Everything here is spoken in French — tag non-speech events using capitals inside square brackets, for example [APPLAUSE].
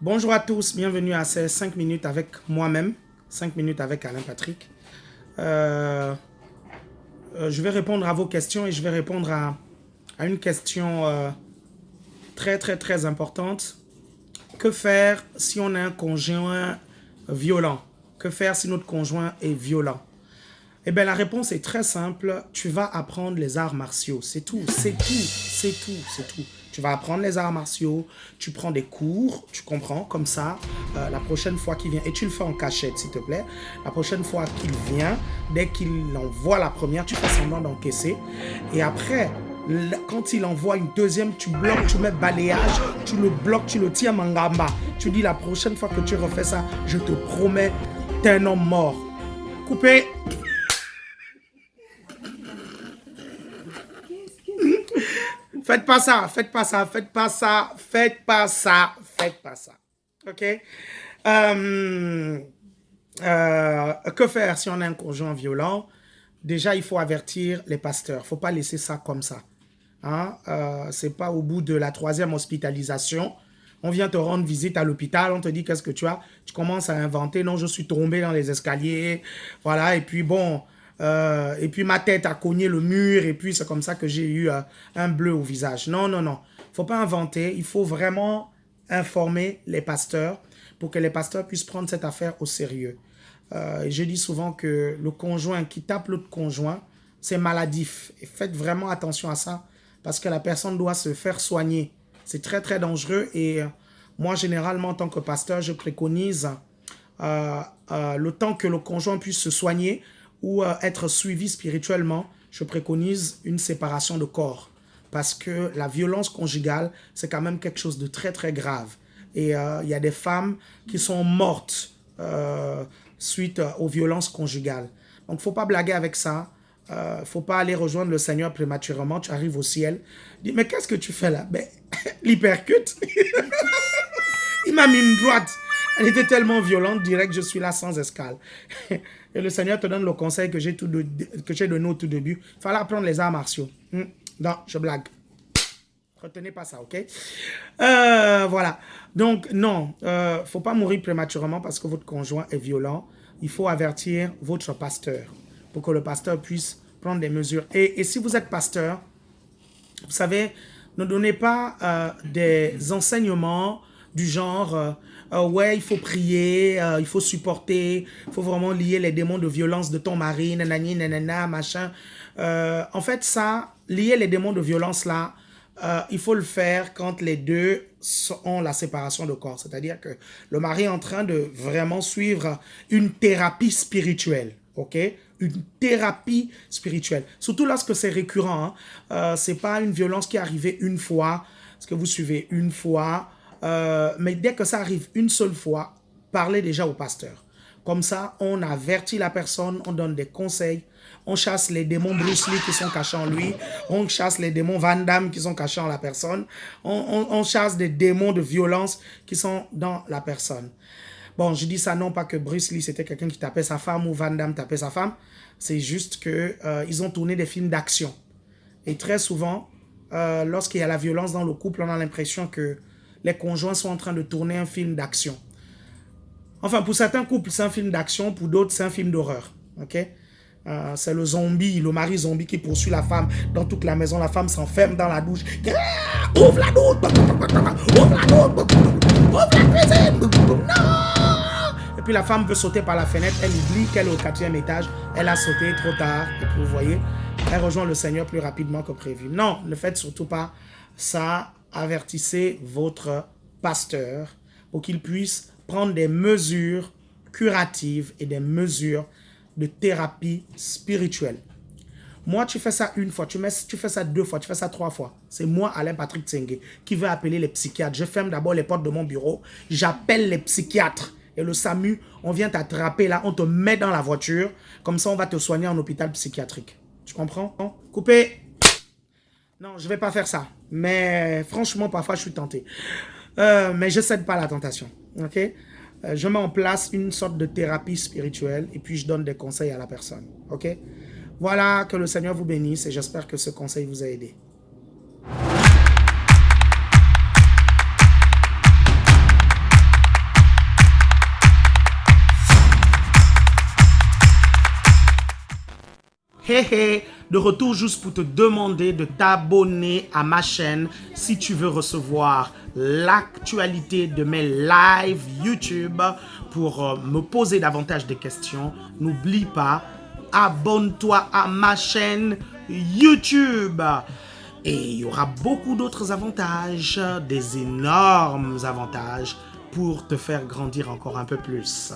Bonjour à tous, bienvenue à ces 5 minutes avec moi-même, 5 minutes avec Alain Patrick. Euh, euh, je vais répondre à vos questions et je vais répondre à, une question euh, très très très importante. Que faire si on a un conjoint violent? Que faire si notre conjoint est violent? Eh bien la réponse est très simple, tu vas apprendre les arts martiaux, c'est tout, c'est tout, c'est tout, c'est tout. Tu vas apprendre les arts martiaux, tu prends des cours, tu comprends, comme ça, euh, la prochaine fois qu'il vient, et tu le fais en cachette, s'il te plaît, la prochaine fois qu'il vient, dès qu'il envoie la première, tu fais semblant d'encaisser, et après, quand il envoie une deuxième, tu bloques, tu mets balayage, tu le bloques, tu le tiens mangamba. Tu dis la prochaine fois que tu refais ça, je te promets, t'es un homme mort. Coupé. Faites pas ça, faites pas ça, faites pas ça, faites pas ça, faites pas ça. OK? Euh, euh, Que faire si on a un conjoint violent? Déjà, il faut avertir les pasteurs. Faut pas laisser ça comme ça. Hein? Euh, Ce n'est pas au bout de la troisième hospitalisation. On vient te rendre visite à l'hôpital, on te dit qu'est-ce que tu as? Tu commences à inventer, non, je suis tombé dans les escaliers. Voilà, et puis bon, euh, et puis ma tête a cogné le mur, et puis c'est comme ça que j'ai eu euh, un bleu au visage. Non, non, non. faut pas inventer. Il faut vraiment informer les pasteurs pour que les pasteurs puissent prendre cette affaire au sérieux. Euh, je dis souvent que le conjoint qui tape l'autre conjoint, c'est maladif. Et faites vraiment attention à ça parce que la personne doit se faire soigner. C'est très, très dangereux. Et moi, généralement, en tant que pasteur, je préconise le temps que le conjoint puisse se soigner ou euh, être suivi spirituellement, je préconise une séparation de corps. Parce que la violence conjugale, c'est quand même quelque chose de très, très grave. Et euh, il y a des femmes qui sont mortes euh, suite aux violences conjugales. Donc, faut pas blaguer avec ça. Il ne faut pas aller rejoindre le Seigneur prématurément. Tu arrives au ciel. Dis, mais qu'est-ce que tu fais là? Ben, [LAUGHS] L'hypercute. [LAUGHS] il m'a mis une droite. Elle était tellement violente, direct, je suis là sans escale. [LAUGHS] Et le Seigneur te donne le conseil que j'ai donné au tout début. Il fallait apprendre les arts martiaux. Hmm. Non, je blague. Retenez pas ça, ok? Euh, voilà. Donc, non, il euh, ne faut pas mourir prématurément parce que votre conjoint est violent. Il faut avertir votre pasteur pour que le pasteur puisse prendre des mesures. Et, si vous êtes pasteur, vous savez, ne donnez pas euh, des enseignements du genre euh, ouais, il faut prier, euh, il faut supporter, il faut vraiment lier les démons de violence de ton mari, nanani, nanana, machin. Euh, en fait, ça, lier les démons de violence là, il faut le faire quand les deux ont la séparation de corps. C'est-à-dire que le mari est en train de vraiment suivre une thérapie spirituelle, ok? Une thérapie spirituelle. Surtout lorsque c'est récurrent. Hein. c'est pas une violence qui est arrivée une fois, parce que vous suivez une fois, euh, mais dès que ça arrive une seule fois, parlez déjà au pasteur. Comme ça, on avertit la personne, on donne des conseils, on chasse les démons Bruce Lee qui sont cachés en lui, on chasse les démons Van Damme qui sont cachés en la personne, on, chasse des démons de violence qui sont dans la personne. Bon, je dis ça non pas que Bruce Lee c'était quelqu'un qui tapait sa femme ou Van Damme tapait sa femme, c'est juste que euh, ils ont tourné des films d'action. Et très souvent, euh, lorsqu'il y a la violence dans le couple, on a l'impression que les conjoints sont en train de tourner un film d'action. Enfin, pour certains couples, c'est un film d'action, pour d'autres, c'est un film d'horreur. Ok? Euh, c'est le zombie, le mari zombie qui poursuit la femme dans toute la maison. La femme s'enferme dans la douche. Ouvre la douche Ouvre la douche Ouvre la cuisine Non Et puis la femme veut sauter par la fenêtre. Elle oublie qu'elle est au quatrième étage. Elle a sauté trop tard. Et puis vous voyez, elle rejoint le Seigneur plus rapidement que prévu. Non, ne faites surtout pas ça avertissez votre pasteur pour qu'il puisse prendre des mesures curatives et des mesures de thérapie spirituelle. Moi, tu fais ça une fois, tu, mets, tu fais ça deux fois, tu fais ça trois fois. C'est moi, Alain Patrick Tsenge, qui veut appeler les psychiatres. Je ferme d'abord les portes de mon bureau, j'appelle les psychiatres. Et le SAMU, on vient t'attraper là, on te met dans la voiture. Comme ça, on va te soigner en hôpital psychiatrique. Tu comprends? Coupé non, je ne vais pas faire ça. Mais franchement, parfois, je suis tenté. Euh, mais je ne cède pas la tentation. ok? Euh, je mets en place une sorte de thérapie spirituelle et puis je donne des conseils à la personne. ok? Voilà, que le Seigneur vous bénisse et j'espère que ce conseil vous a aidé. Hey, hey de retour juste pour te demander de t'abonner à ma chaîne si tu veux recevoir l'actualité de mes lives YouTube pour euh, me poser davantage de questions. N'oublie pas, abonne-toi à ma chaîne YouTube. Et il y aura beaucoup d'autres avantages, des énormes avantages pour te faire grandir encore un peu plus.